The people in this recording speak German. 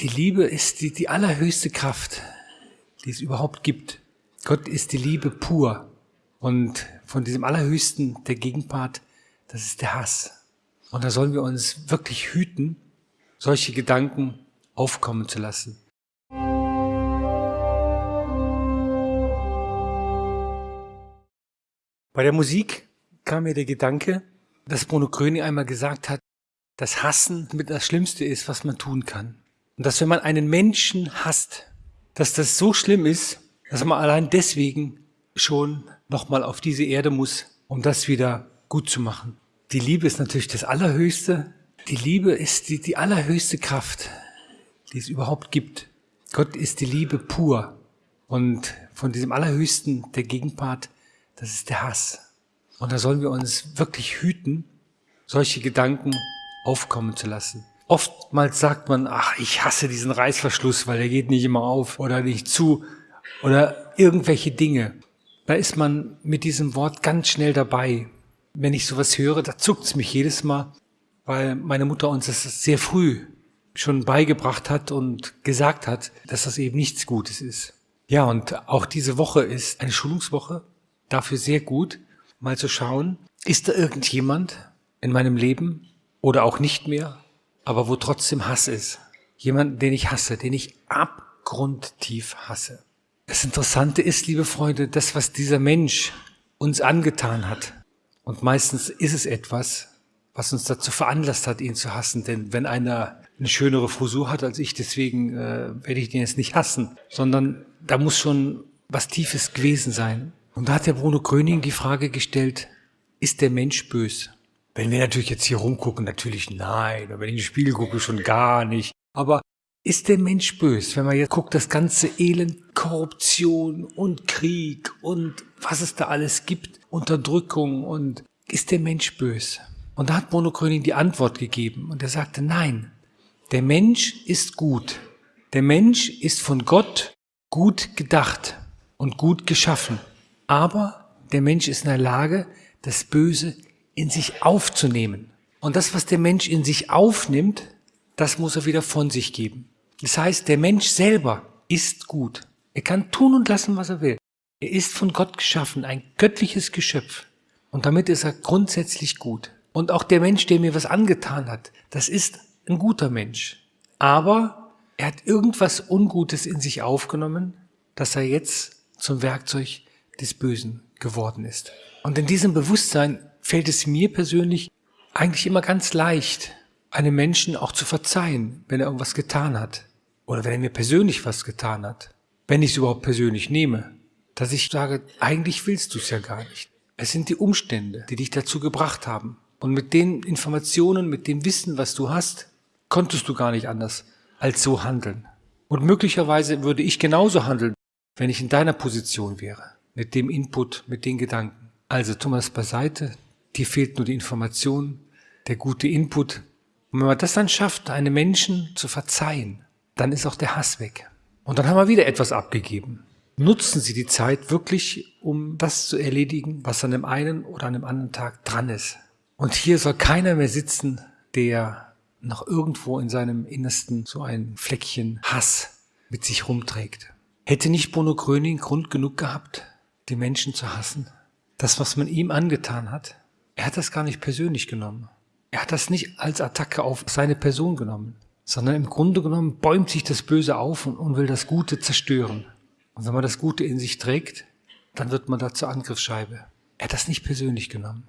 Die Liebe ist die, die allerhöchste Kraft, die es überhaupt gibt. Gott ist die Liebe pur. Und von diesem Allerhöchsten, der Gegenpart, das ist der Hass. Und da sollen wir uns wirklich hüten, solche Gedanken aufkommen zu lassen. Bei der Musik kam mir der Gedanke, dass Bruno Gröning einmal gesagt hat, dass Hassen mit das Schlimmste ist, was man tun kann. Und dass wenn man einen Menschen hasst, dass das so schlimm ist, dass man allein deswegen schon nochmal auf diese Erde muss, um das wieder gut zu machen. Die Liebe ist natürlich das Allerhöchste. Die Liebe ist die, die allerhöchste Kraft, die es überhaupt gibt. Gott ist die Liebe pur. Und von diesem Allerhöchsten, der Gegenpart, das ist der Hass. Und da sollen wir uns wirklich hüten, solche Gedanken aufkommen zu lassen. Oftmals sagt man, ach, ich hasse diesen Reißverschluss, weil der geht nicht immer auf oder nicht zu oder irgendwelche Dinge. Da ist man mit diesem Wort ganz schnell dabei. Wenn ich sowas höre, da zuckt's mich jedes Mal, weil meine Mutter uns das sehr früh schon beigebracht hat und gesagt hat, dass das eben nichts Gutes ist. Ja, und auch diese Woche ist eine Schulungswoche, dafür sehr gut, mal zu schauen, ist da irgendjemand in meinem Leben oder auch nicht mehr, aber wo trotzdem Hass ist. Jemand, den ich hasse, den ich abgrundtief hasse. Das Interessante ist, liebe Freunde, das, was dieser Mensch uns angetan hat. Und meistens ist es etwas, was uns dazu veranlasst hat, ihn zu hassen. Denn wenn einer eine schönere Frisur hat als ich, deswegen äh, werde ich den jetzt nicht hassen, sondern da muss schon was Tiefes gewesen sein. Und da hat der Bruno Gröning die Frage gestellt, ist der Mensch bös? Wenn wir natürlich jetzt hier rumgucken, natürlich nein. Und wenn ich in den Spiegel gucke, schon gar nicht. Aber ist der Mensch bös, wenn man jetzt guckt, das ganze Elend, Korruption und Krieg und was es da alles gibt, Unterdrückung und ist der Mensch bös? Und da hat Bruno Gröning die Antwort gegeben und er sagte, nein, der Mensch ist gut. Der Mensch ist von Gott gut gedacht und gut geschaffen. Aber der Mensch ist in der Lage, das Böse in sich aufzunehmen. Und das, was der Mensch in sich aufnimmt, das muss er wieder von sich geben. Das heißt, der Mensch selber ist gut. Er kann tun und lassen, was er will. Er ist von Gott geschaffen, ein göttliches Geschöpf. Und damit ist er grundsätzlich gut. Und auch der Mensch, der mir was angetan hat, das ist ein guter Mensch. Aber er hat irgendwas Ungutes in sich aufgenommen, dass er jetzt zum Werkzeug des Bösen geworden ist. Und in diesem Bewusstsein fällt es mir persönlich eigentlich immer ganz leicht, einem Menschen auch zu verzeihen, wenn er irgendwas getan hat. Oder wenn er mir persönlich was getan hat. Wenn ich es überhaupt persönlich nehme. Dass ich sage, eigentlich willst du es ja gar nicht. Es sind die Umstände, die dich dazu gebracht haben. Und mit den Informationen, mit dem Wissen, was du hast, konntest du gar nicht anders als so handeln. Und möglicherweise würde ich genauso handeln, wenn ich in deiner Position wäre mit dem Input, mit den Gedanken. Also Thomas beiseite, dir fehlt nur die Information, der gute Input. Und wenn man das dann schafft, einem Menschen zu verzeihen, dann ist auch der Hass weg. Und dann haben wir wieder etwas abgegeben. Nutzen Sie die Zeit wirklich, um das zu erledigen, was an dem einen oder an dem anderen Tag dran ist. Und hier soll keiner mehr sitzen, der noch irgendwo in seinem Innersten so ein Fleckchen Hass mit sich rumträgt. Hätte nicht Bruno Gröning Grund genug gehabt, die Menschen zu hassen. Das, was man ihm angetan hat, er hat das gar nicht persönlich genommen. Er hat das nicht als Attacke auf seine Person genommen, sondern im Grunde genommen bäumt sich das Böse auf und, und will das Gute zerstören. Und wenn man das Gute in sich trägt, dann wird man da zur Angriffsscheibe. Er hat das nicht persönlich genommen.